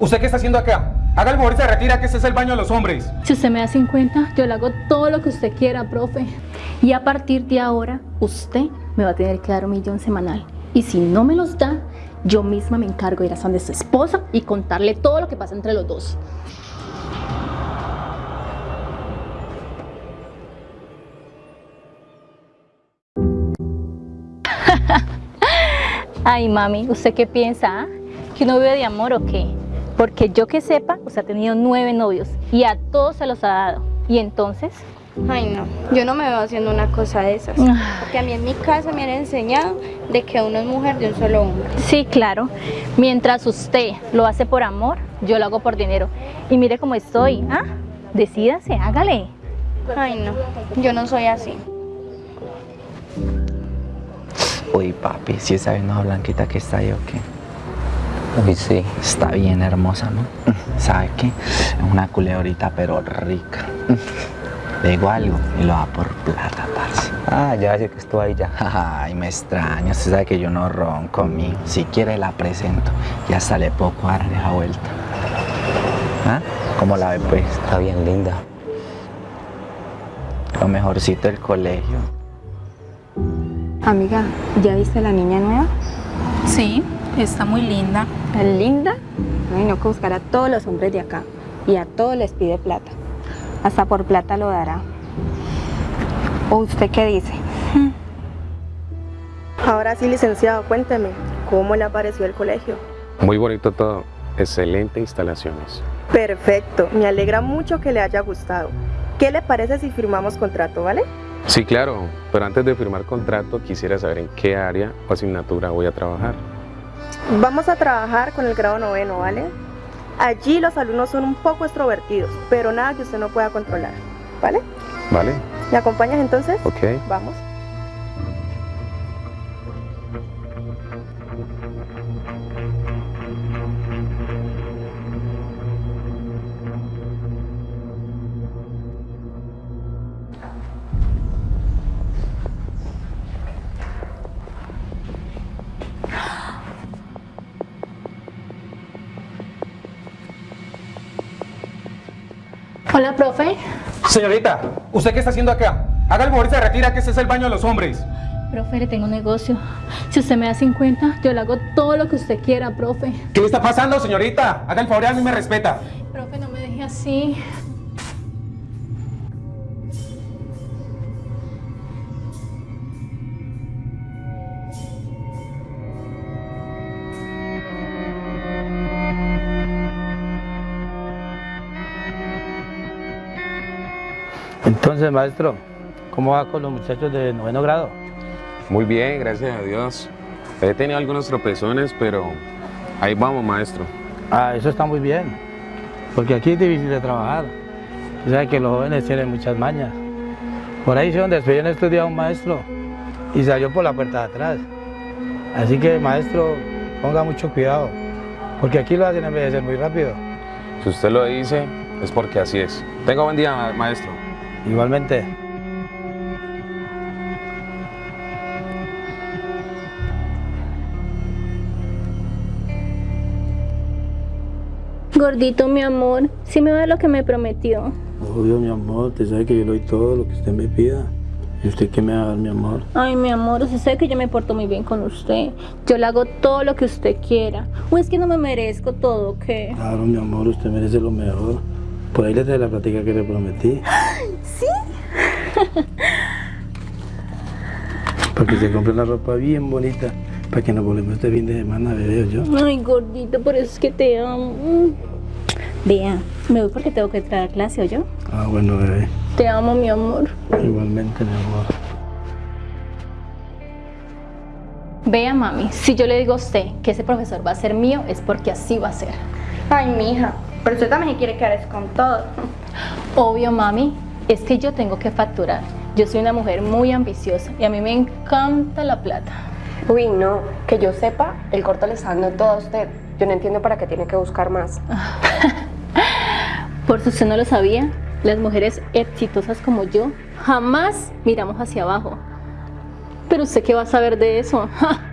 ¿Usted qué está haciendo acá? Haga el favor y se retira que ese es el baño de los hombres. Si usted me da 50, yo le hago todo lo que usted quiera, profe. Y a partir de ahora, usted me va a tener que dar un millón semanal. Y si no me los da, yo misma me encargo de ir a donde su esposa y contarle todo lo que pasa entre los dos. Ay, mami, ¿usted qué piensa? ah? ¿Que uno vive de amor o qué? Porque yo que sepa, usted ha tenido nueve novios y a todos se los ha dado. ¿Y entonces? Ay, no, yo no me veo haciendo una cosa de esas. Ah. Porque a mí en mi casa me han enseñado de que uno es mujer de un solo hombre. Sí, claro. Mientras usted lo hace por amor, yo lo hago por dinero. Y mire cómo estoy, ¿ah? Decídase, hágale. Ay, no, yo no soy así. Uy, papi, si esa venoja blanquita que está ahí o qué. Uy, sí. Está bien hermosa, ¿no? ¿Sabe qué? Es una culebrita, pero rica. Le digo algo y lo da por plata, parce. Ah, ya sé que estuvo ahí ya. Ay, me extraña. Usted sabe que yo no ronco, mío. Si quiere la presento y hasta le puedo cuadrar esa vuelta. ¿Ah? ¿Cómo la ve, pues? Está bien linda. Lo mejorcito del colegio. Amiga, ¿ya viste la niña nueva? Sí, está muy linda. ¿Tan linda? Ay, no que buscar a todos los hombres de acá. Y a todos les pide plata. Hasta por plata lo dará. ¿O usted qué dice? Ahora sí, licenciado, cuénteme, ¿cómo le pareció el colegio? Muy bonito todo, excelente instalaciones. Perfecto, me alegra mucho que le haya gustado. ¿Qué le parece si firmamos contrato, vale? Sí, claro, pero antes de firmar contrato quisiera saber en qué área o asignatura voy a trabajar. Vamos a trabajar con el grado noveno, ¿vale? Allí los alumnos son un poco extrovertidos, pero nada que usted no pueda controlar, ¿vale? ¿Vale? ¿Me acompañas entonces? Ok. Vamos. Hola, profe. Señorita, ¿usted qué está haciendo acá? Haga el favor y se retira que ese es el baño de los hombres. Profe, le tengo un negocio. Si usted me da 50, yo le hago todo lo que usted quiera, profe. ¿Qué le está pasando, señorita? Haga el favor y a mí me respeta. Profe, no me deje así. Entonces, maestro, ¿cómo va con los muchachos de noveno grado? Muy bien, gracias a Dios. He tenido algunos tropezones, pero ahí vamos, maestro. Ah, eso está muy bien, porque aquí es difícil de trabajar. Usted sabe que los jóvenes tienen muchas mañas. Por ahí se donde despedían estos días a un maestro y salió por la puerta de atrás. Así que, maestro, ponga mucho cuidado, porque aquí lo hacen envejecer muy rápido. Si usted lo dice, es porque así es. Tenga buen día, ma- maestro. Igualmente. Gordito, mi amor, si me da lo que me prometió. Obvio, mi amor, usted sabe que yo le doy todo lo que usted me pida. ¿Y usted qué me va a dar, mi amor? Ay, mi amor, usted sabe que yo me porto muy bien con usted. Yo le hago todo lo que usted quiera. ¿O es que no me merezco todo qué? Claro, mi amor, usted merece lo mejor. Por ahí le trae la plática que le prometí. Para que se compre una ropa bien bonita. Para que nos volvemos este fin de semana, bebé, o yo. Ay, gordito, por eso es que te amo. Vea, me voy porque tengo que entrar a clase, ¿o yo? Ah, bueno, bebé. Te amo, mi amor. Igualmente, mi amor. Vea, mami, si yo le digo a usted que ese profesor va a ser mío, es porque así va a ser. Ay, mija, pero usted también quiere quedar con todo. Obvio, mami, es que yo tengo que facturar. Yo soy una mujer muy ambiciosa y a mí me encanta la plata. Uy, no, que yo sepa, el corto le está dando todo a usted. Yo no entiendo para qué tiene que buscar más. Por si usted no lo sabía, las mujeres exitosas como yo jamás miramos hacia abajo. Pero usted qué va a saber de eso?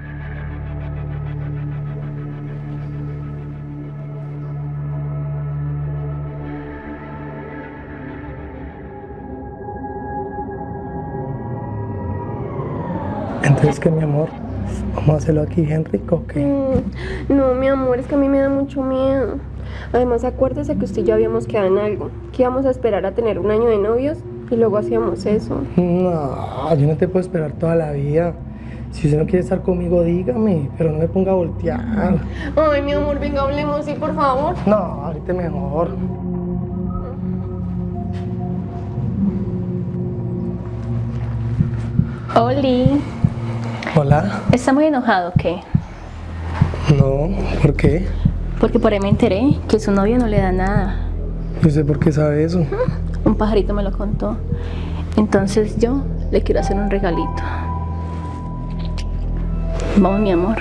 Entonces, ¿qué, mi amor? ¿Vamos a hacerlo aquí rico o qué? Mm, no, mi amor, es que a mí me da mucho miedo. Además, acuérdese que usted y yo habíamos quedado en algo, que íbamos a esperar a tener un año de novios y luego hacíamos eso. No, yo no te puedo esperar toda la vida. Si usted no quiere estar conmigo, dígame, pero no me ponga a voltear. Ay, mi amor, venga, hablemos, sí, por favor. No, ahorita mejor. Oli, Hola. ¿está muy enojado o qué? No, ¿por qué? Porque por ahí me enteré que su novio no le da nada. No sé por qué sabe eso. Un pajarito me lo contó. Entonces yo le quiero hacer un regalito. Vamos, mi amor.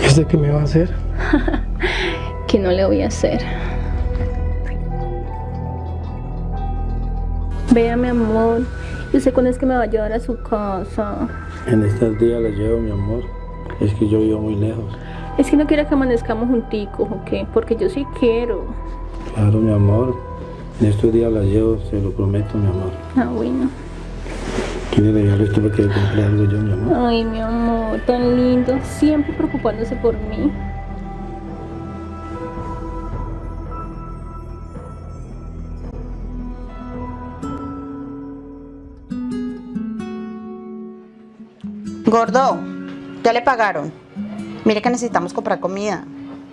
¿Y usted qué me va a hacer? que no le voy a hacer. Vea, mi amor. Yo sé cuándo es que me va a llevar a su casa. En estos días la llevo, mi amor. Es que yo vivo muy lejos. Es que no quiero que amanezcamos junticos, ¿o qué? Porque yo sí quiero. Claro, mi amor. En estos días la llevo, se lo prometo, mi amor. Ah, bueno. ¿Quién le regalo esto para que le compre algo yo, mi amor? Ay, mi amor, tan lindo. Siempre preocupándose por mí. Gordo, ya le pagaron. Mire que necesitamos comprar comida.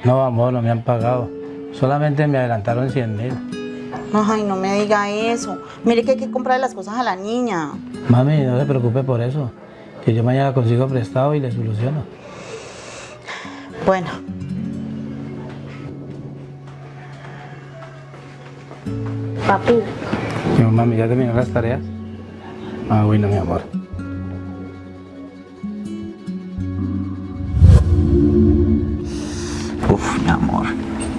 No, amor, no me han pagado. Solamente me adelantaron 100 mil. Ay, no me diga eso. Mire que hay que comprarle las cosas a la niña. Mami, no se preocupe por eso. Que yo mañana consigo prestado y le soluciono. Bueno. Papi. ¿Qué, mami, ¿ya terminó las tareas? Ah, bueno, mi amor. Amor,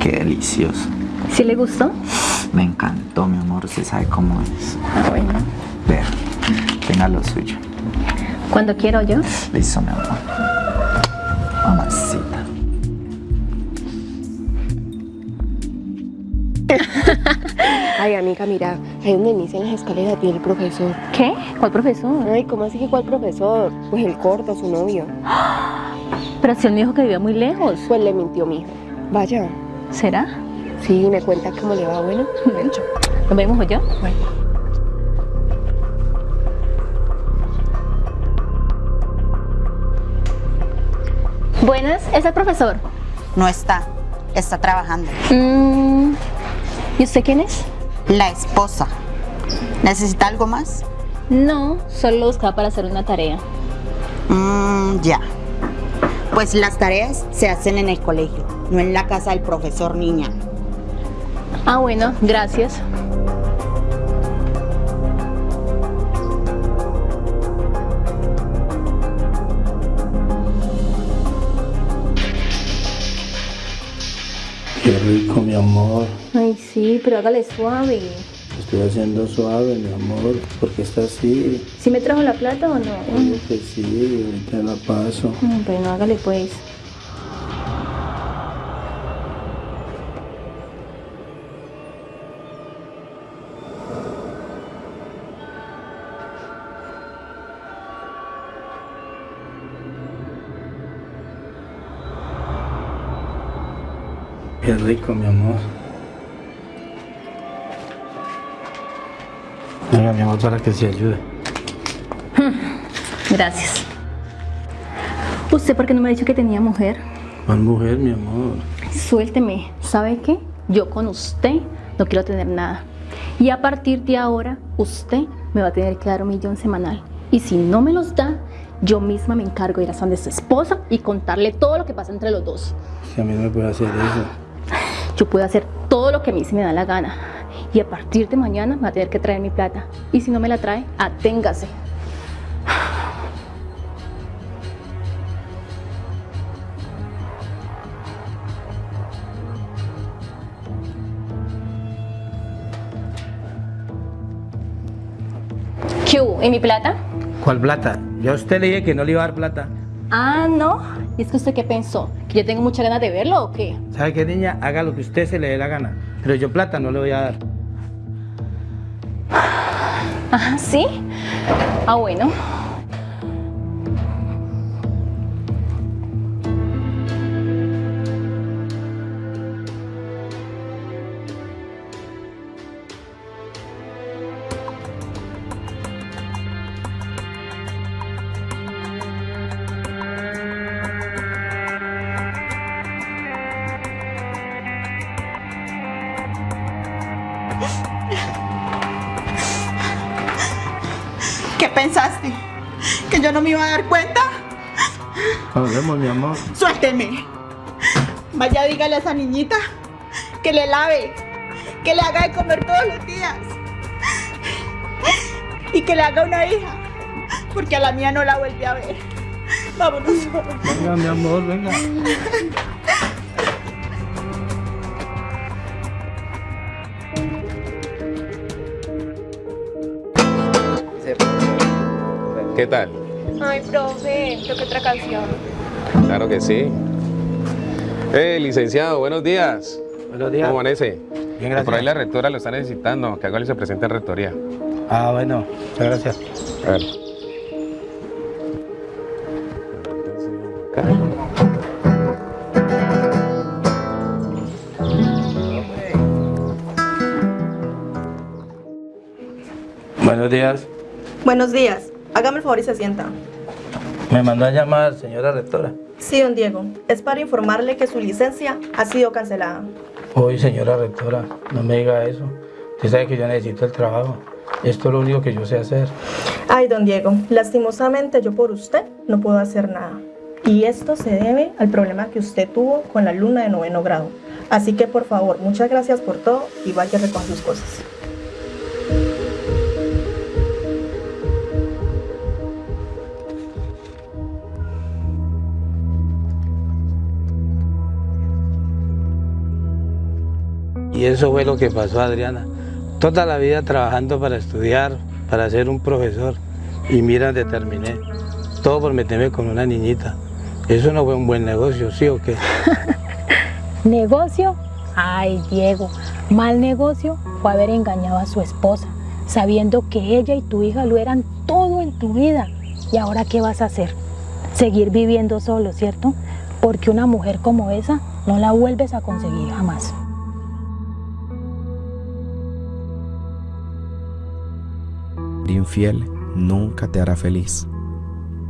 qué delicioso. ¿Sí le gustó? Me encantó, mi amor, usted sabe cómo es. Ah, bueno. Ver, tenga lo suyo. Cuando quiero yo. Listo, mi amor. Mamacita. Ay, amiga, mira, ahí donde inician las escaleras tiene el profesor. ¿Qué? ¿Cuál profesor? Ay, ¿cómo así que cuál profesor? Pues el corto, su novio. Pero si él me dijo que vivía muy lejos. Pues le mintió mi hijo. Vaya. ¿Será? Sí, me cuenta cómo le va, bueno. Bueno, ¿Nos vemos o yo? Bueno. Buenas, ¿es el profesor? No está. Está trabajando. Mm, ¿Y usted quién es? La esposa. ¿Necesita algo más? No, solo lo buscaba para hacer una tarea. Mmm, ya. Pues las tareas se hacen en el colegio, no en la casa del profesor niña. Ah, bueno, gracias. Qué rico, mi amor. Ay, sí, pero hágale suave. Estoy haciendo suave, mi amor. ¿Por qué está así? ¿Sí me trajo la plata o no? Obvio que sí, ahorita la paso. Mm, Bueno, hágale pues. Qué rico, mi amor. Venga, mi amor, para que se ayude. Gracias. ¿Usted por qué no me ha dicho que tenía mujer? ¿Cuál mujer, mi amor? Suélteme. ¿Sabe qué? Yo con usted no quiero tener nada. Y a partir de ahora, usted me va a tener que dar un millón semanal. Y si no me los da, yo misma me encargo de ir a donde su esposa y contarle todo lo que pasa entre los dos. Si a mí no me puede hacer eso. Yo puedo hacer todo lo que a mí se me da la gana. Y a partir de mañana me va a tener que traer mi plata. Y si no me la trae, aténgase. ¿Qué hubo? ¿Y mi plata? ¿Cuál plata? Yo a usted le dije que no le iba a dar plata. Ah, no. ¿Y es que usted qué pensó? ¿Que yo tengo muchas ganas de verlo o qué? ¿Sabe qué, niña? Haga lo que usted se le dé la gana. Pero yo plata no le voy a dar. Ah, ¿sí? Ah, bueno. ¿Qué pensaste? ¿Que yo no me iba a dar cuenta? Hablemos, mi amor. Suélteme. Vaya, dígale a esa niñita que le lave, que le haga de comer todos los días y que le haga una hija, porque a la mía no la vuelve a ver. Vámonos. Venga, mi amor, venga. ¿Qué tal? Ay, profe, toque otra canción. Claro que sí. Eh, licenciado, buenos días. Buenos días. ¿Cómo amanece? Bien, gracias. Por ahí la rectora lo está necesitando, que haga se presente en rectoría. Ah, bueno, muchas gracias. A ver. Buenos días. Buenos días. Hágame el favor y se sienta. Me mandó a llamar, señora rectora. Sí, don Diego. Es para informarle que su licencia ha sido cancelada. Hoy, señora rectora, no me diga eso. Usted sabe que yo necesito el trabajo. Esto es lo único que yo sé hacer. Ay, don Diego, lastimosamente yo por usted no puedo hacer nada. Y esto se debe al problema que usted tuvo con la alumna de noveno grado. Así que por favor, muchas gracias por todo y vaya a recoger sus cosas. Y eso fue lo que pasó a Adriana. Toda la vida trabajando para estudiar, para ser un profesor. Y mira dónde terminé. Todo por meterme con una niñita. Eso no fue un buen negocio, ¿sí o qué? ¿Negocio? Ay, Diego, mal negocio fue haber engañado a su esposa, sabiendo que ella y tu hija lo eran todo en tu vida. ¿Y ahora qué vas a hacer? Seguir viviendo solo, ¿cierto? Porque una mujer como esa no la vuelves a conseguir jamás. Infiel nunca te hará feliz,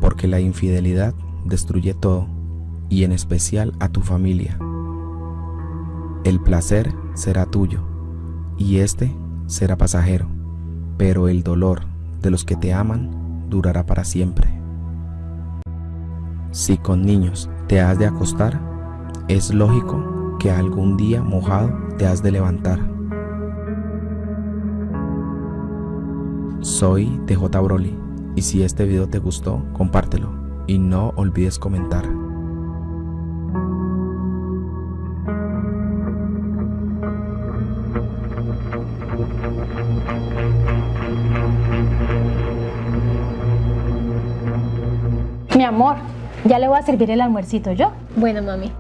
porque la infidelidad destruye todo, y en especial a tu familia. El placer será tuyo, y este será pasajero, pero el dolor de los que te aman durará para siempre. Si con niños te has de acostar, es lógico que algún día mojado te has de levantar. Soy DJ Broly y si este video te gustó, compártelo y no olvides comentar. Mi amor, ya le voy a servir el almuercito yo. Bueno, mami.